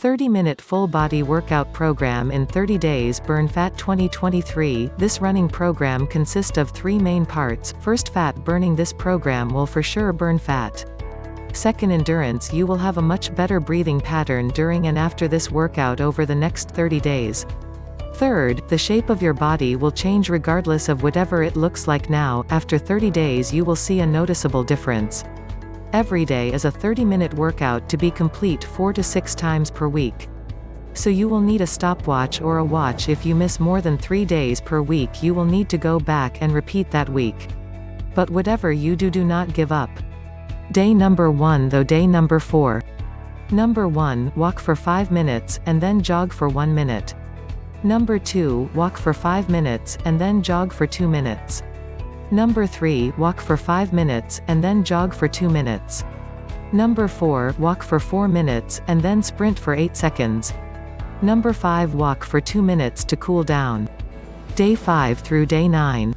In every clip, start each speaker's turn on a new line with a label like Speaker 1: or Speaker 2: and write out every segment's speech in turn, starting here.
Speaker 1: 30-minute full-body workout program in 30 days Burn Fat 2023 This running program consists of three main parts, first fat burning This program will for sure burn fat. Second endurance You will have a much better breathing pattern during and after this workout over the next 30 days. Third, the shape of your body will change regardless of whatever it looks like now, after 30 days you will see a noticeable difference. Every day is a 30-minute workout to be complete 4 to 6 times per week. So you will need a stopwatch or a watch if you miss more than 3 days per week you will need to go back and repeat that week. But whatever you do do not give up. Day number 1 though day number 4. Number 1, walk for 5 minutes, and then jog for 1 minute. Number 2, walk for 5 minutes, and then jog for 2 minutes. Number 3, walk for 5 minutes, and then jog for 2 minutes. Number 4, walk for 4 minutes, and then sprint for 8 seconds. Number 5 walk for 2 minutes to cool down. Day 5 through day 9.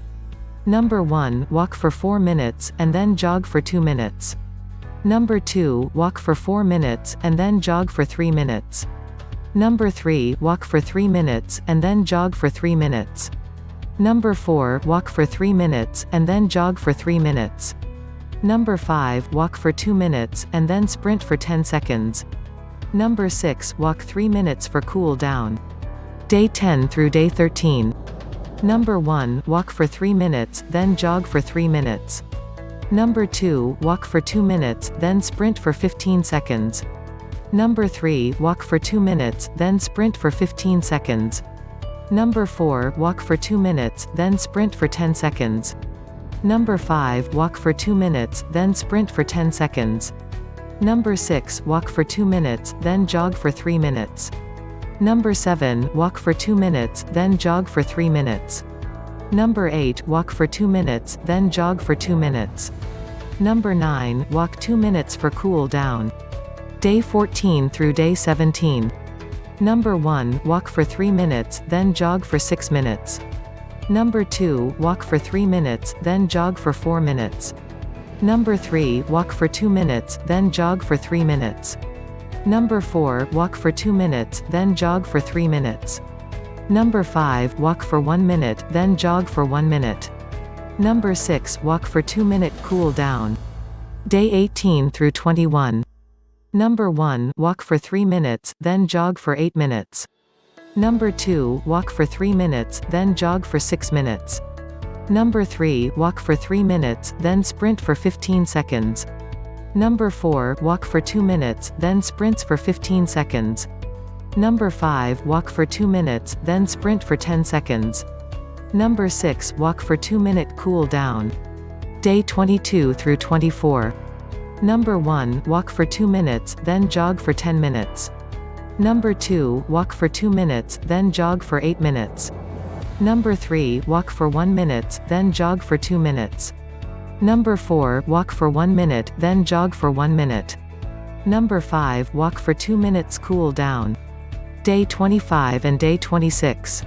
Speaker 1: Number 1, walk for 4 minutes, and then jog for 2 minutes. Number 2, walk for 4 minutes, and then jog for 3 minutes. Number 3, walk for 3 minutes, and then jog for 3 minutes. Number 4, walk for 3 minutes, and then jog for 3 minutes. Number 5, walk for 2 minutes, and then sprint for 10 seconds. Number 6, walk 3 minutes for cool down. Day 10 through day 13. Number 1, walk for 3 minutes, then jog for 3 minutes. Number 2, walk for 2 minutes, then sprint for 15 seconds. Number 3, walk for 2 minutes, then sprint for 15 seconds. Number 4, walk for 2 minutes, then sprint for 10 seconds. Number 5, walk for 2 minutes, then sprint for 10 seconds. Number 6, walk for 2 minutes, then jog for 3 minutes. Number 7, walk for 2 minutes, then jog for 3 minutes. Number 8, walk for 2 minutes, then jog for 2 minutes. Number 9, walk 2 minutes for cool down. Day 14 through day 17. Number 1, walk for 3 minutes, then jog for 6 minutes. Number 2, walk for 3 minutes, then jog for 4 minutes. Number 3, walk for 2 minutes, then jog for 3 minutes. Number 4, walk for 2 minutes, then jog for 3 minutes. Number 5, walk for 1 minute, then jog for 1 minute. Number 6, walk for 2 minute cool down. Day 18 through 21. Number 1, walk for 3 minutes, then jog for 8 minutes. Number 2, walk for 3 minutes, then jog for 6 minutes. Number 3, walk for 3 minutes, then sprint for 15 seconds. Number 4, walk for 2 minutes, then sprints for 15 seconds. Number 5, walk for 2 minutes, then sprint for 10 seconds. Number 6, walk for 2 minute cool down. Day 22 through 24. Number 1, walk for 2 minutes, then jog for 10 minutes. Number 2, walk for 2 minutes, then jog for 8 minutes. Number 3, walk for 1 minute, then jog for 2 minutes. Number 4, walk for 1 minute, then jog for 1 minute. Number 5, walk for 2 minutes cool down. Day 25 and day 26.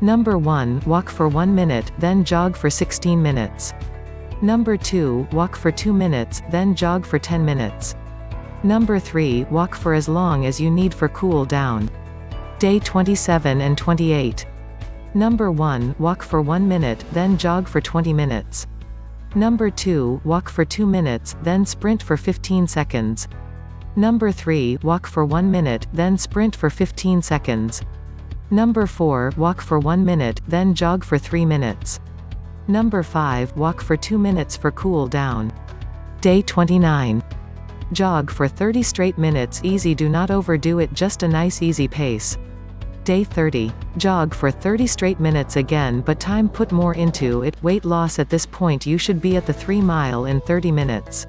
Speaker 1: Number 1, walk for 1 minute, then jog for 16 minutes. Number 2, walk for 2 minutes, then jog for 10 minutes. Number 3, walk for as long as you need for cool down. Day 27 and 28. Number 1, walk for 1 minute, then jog for 20 minutes. Number 2, walk for 2 minutes, then sprint for 15 seconds. Number 3, walk for 1 minute, then sprint for 15 seconds. Number 4, walk for 1 minute, then jog for 3 minutes. Number 5, walk for 2 minutes for cool down. Day 29. Jog for 30 straight minutes easy do not overdo it just a nice easy pace. Day 30. Jog for 30 straight minutes again but time put more into it, weight loss at this point you should be at the 3 mile in 30 minutes.